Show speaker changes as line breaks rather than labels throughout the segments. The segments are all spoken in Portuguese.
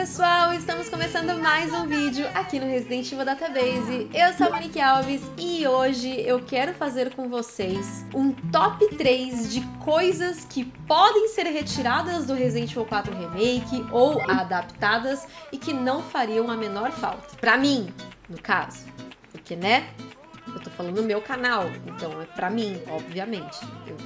pessoal, estamos começando mais um vídeo aqui no Resident Evil Database. Eu sou a Monique Alves e hoje eu quero fazer com vocês um top 3 de coisas que podem ser retiradas do Resident Evil 4 Remake ou adaptadas e que não fariam a menor falta. Pra mim, no caso, porque né, eu tô falando no meu canal, então é pra mim, obviamente. Eu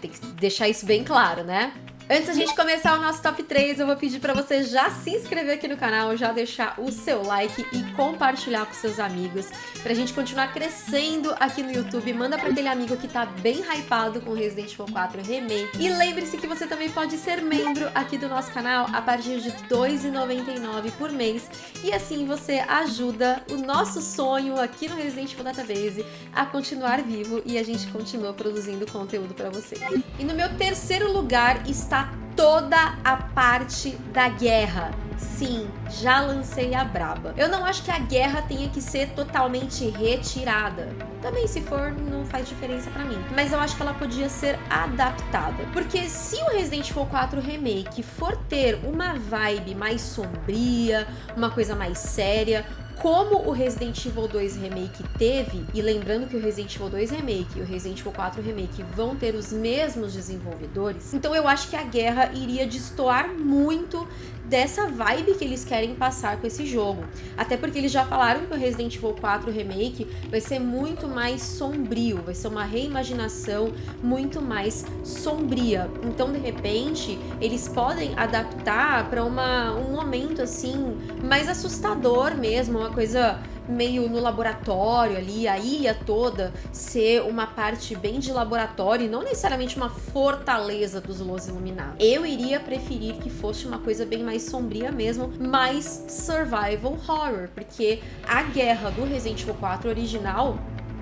tenho que deixar isso bem claro, né? Antes da gente começar o nosso top 3, eu vou pedir para você já se inscrever aqui no canal, já deixar o seu like e compartilhar com seus amigos, pra gente continuar crescendo aqui no YouTube. Manda pra aquele amigo que tá bem hypado com Resident Evil 4 Remake. E lembre-se que você também pode ser membro aqui do nosso canal a partir de R$ 2,99 por mês. E assim você ajuda o nosso sonho aqui no Resident Evil Database a continuar vivo e a gente continua produzindo conteúdo para vocês. E no meu terceiro lugar está toda a parte da guerra. Sim, já lancei a braba. Eu não acho que a guerra tenha que ser totalmente retirada. Também se for, não faz diferença pra mim. Mas eu acho que ela podia ser adaptada. Porque se o Resident Evil 4 Remake for ter uma vibe mais sombria, uma coisa mais séria, como o Resident Evil 2 Remake teve, e lembrando que o Resident Evil 2 Remake e o Resident Evil 4 Remake vão ter os mesmos desenvolvedores, então eu acho que a guerra iria destoar muito dessa vibe que eles querem passar com esse jogo. Até porque eles já falaram que o Resident Evil 4 Remake vai ser muito mais sombrio, vai ser uma reimaginação muito mais sombria. Então, de repente, eles podem adaptar para um momento assim mais assustador mesmo, uma coisa meio no laboratório ali, a ilha toda ser uma parte bem de laboratório e não necessariamente uma fortaleza dos Los Iluminados. Eu iria preferir que fosse uma coisa bem mais sombria mesmo, mais survival horror, porque a guerra do Resident Evil 4 original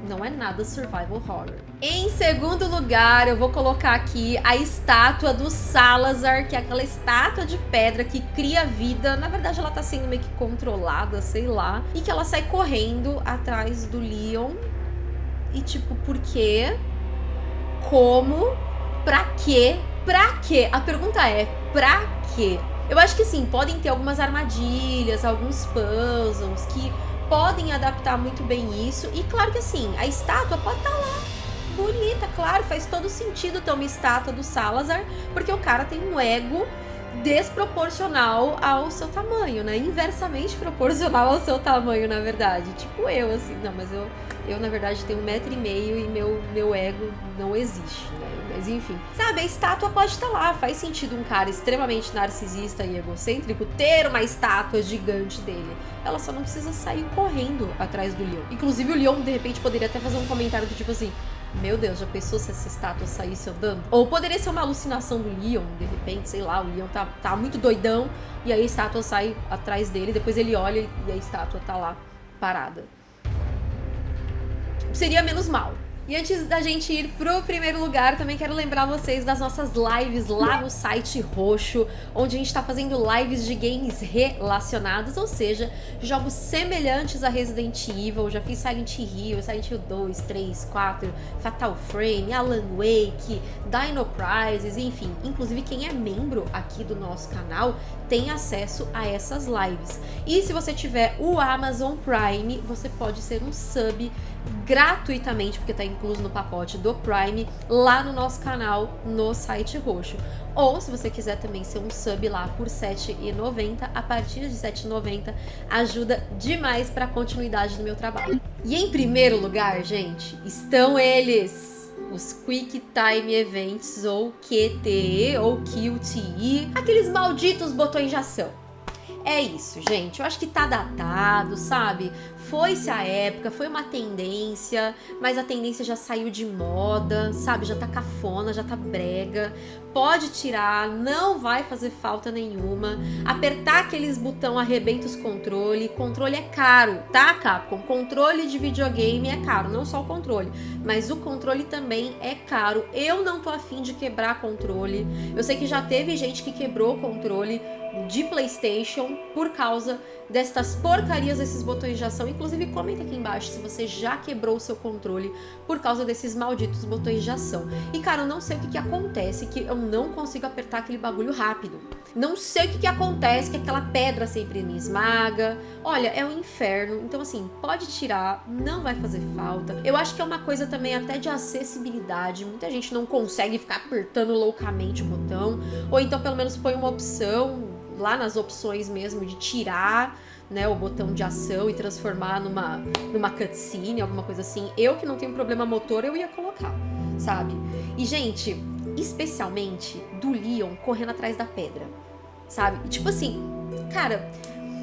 não é nada survival horror. Em segundo lugar, eu vou colocar aqui a estátua do Salazar, que é aquela estátua de pedra que cria vida. Na verdade, ela tá sendo meio que controlada, sei lá. E que ela sai correndo atrás do Leon. E tipo, por quê? Como? Pra quê? Pra quê? A pergunta é, pra quê? Eu acho que sim, podem ter algumas armadilhas, alguns puzzles que podem adaptar muito bem isso. E claro que assim, a estátua pode estar tá lá bonita, claro, faz todo sentido ter uma estátua do Salazar, porque o cara tem um ego desproporcional ao seu tamanho, né? Inversamente proporcional ao seu tamanho, na verdade. Tipo eu, assim, não, mas eu, eu na verdade tenho um metro e meio e meu, meu ego não existe, né? Mas enfim. Sabe, a estátua pode estar lá. Faz sentido um cara extremamente narcisista e egocêntrico ter uma estátua gigante dele. Ela só não precisa sair correndo atrás do Leon. Inclusive, o Leon, de repente, poderia até fazer um comentário do tipo assim: meu Deus, já pensou se essa estátua saísse andando? Ou poderia ser uma alucinação do Leon, de repente, sei lá, o Leon tá, tá muito doidão e aí a estátua sai atrás dele, depois ele olha e a estátua tá lá parada. Seria menos mal. E antes da gente ir pro primeiro lugar, também quero lembrar vocês das nossas lives lá no site roxo, onde a gente está fazendo lives de games relacionados, ou seja, jogos semelhantes a Resident Evil. Já fiz Silent Hill, Silent Hill 2, 3, 4, Fatal Frame, Alan Wake, Dino Crisis, enfim. Inclusive quem é membro aqui do nosso canal tem acesso a essas lives. E se você tiver o Amazon Prime, você pode ser um sub gratuitamente, porque está incluso no pacote do Prime, lá no nosso canal, no site roxo. Ou, se você quiser também ser um sub lá por R$ 7,90, a partir de R$ 7,90, ajuda demais para a continuidade do meu trabalho. E em primeiro lugar, gente, estão eles! Os Quick Time Events, ou QTE, ou QTE, aqueles malditos botões de ação. É isso, gente. Eu acho que tá datado, sabe? Foi-se a época, foi uma tendência, mas a tendência já saiu de moda, sabe? Já tá cafona, já tá brega. Pode tirar, não vai fazer falta nenhuma. Apertar aqueles botão arrebenta os controle. Controle é caro, tá, Capcom? Controle de videogame é caro, não só o controle, mas o controle também é caro. Eu não tô afim de quebrar controle. Eu sei que já teve gente que quebrou o controle de Playstation por causa destas porcarias desses botões de ação. Inclusive, comenta aqui embaixo se você já quebrou o seu controle por causa desses malditos botões de ação. E, cara, eu não sei o que, que acontece que eu não consigo apertar aquele bagulho rápido. Não sei o que, que acontece que aquela pedra sempre me esmaga. Olha, é um inferno. Então, assim, pode tirar, não vai fazer falta. Eu acho que é uma coisa também até de acessibilidade. Muita gente não consegue ficar apertando loucamente o botão. Ou então, pelo menos, põe uma opção lá nas opções mesmo de tirar né, o botão de ação e transformar numa, numa cutscene, alguma coisa assim. Eu que não tenho problema motor, eu ia colocar, sabe? E, gente, especialmente do Leon correndo atrás da pedra, sabe? E, tipo assim, cara,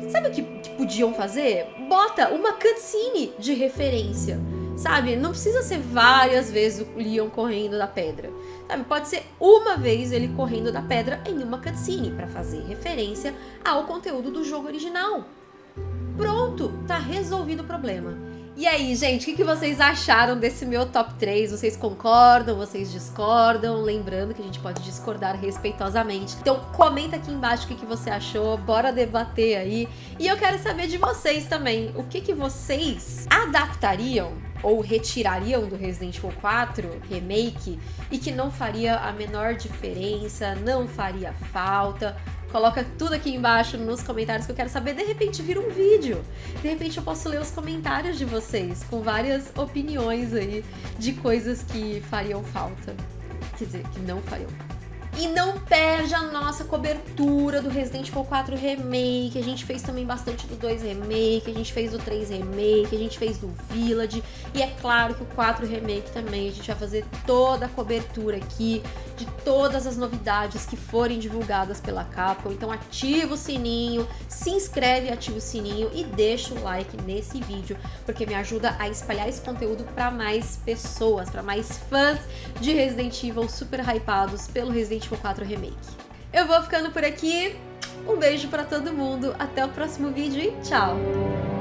sabe o que, que podiam fazer? Bota uma cutscene de referência, sabe? Não precisa ser várias vezes o Leon correndo da pedra. Sabe? Pode ser uma vez ele correndo da pedra em uma cutscene para fazer referência ao conteúdo do jogo original. Pronto, tá resolvido o problema. E aí, gente, o que, vocês acharam desse meu top 3? Vocês concordam? Vocês discordam? Lembrando que a gente pode discordar respeitosamente. Então comenta aqui embaixo o que, você achou, bora debater aí. E eu quero saber de vocês também, o que vocês adaptariam ou retirariam do Resident Evil 4 Remake e que não faria a menor diferença, não faria falta. Coloca tudo aqui embaixo nos comentários que eu quero saber. De repente vira um vídeo. De repente eu posso ler os comentários de vocês com várias opiniões aí de coisas que fariam falta. Quer dizer, que não fariam falta. E não perde a nossa cobertura do Resident Evil 4 Remake. A gente fez também bastante do 2 Remake, a gente fez do 3 Remake, a gente fez do Village. E é claro que o 4 Remake também. A gente vai fazer toda a cobertura aqui de todas as novidades que forem divulgadas pela Capcom. Então ativa o sininho, se inscreve, ativa o sininho e deixa o like nesse vídeo, porque me ajuda a espalhar esse conteúdo para mais pessoas, para mais fãs de Resident Evil super hypados pelo Resident Evil 4 Remake. Eu vou ficando por aqui, um beijo para todo mundo, até o próximo vídeo e tchau!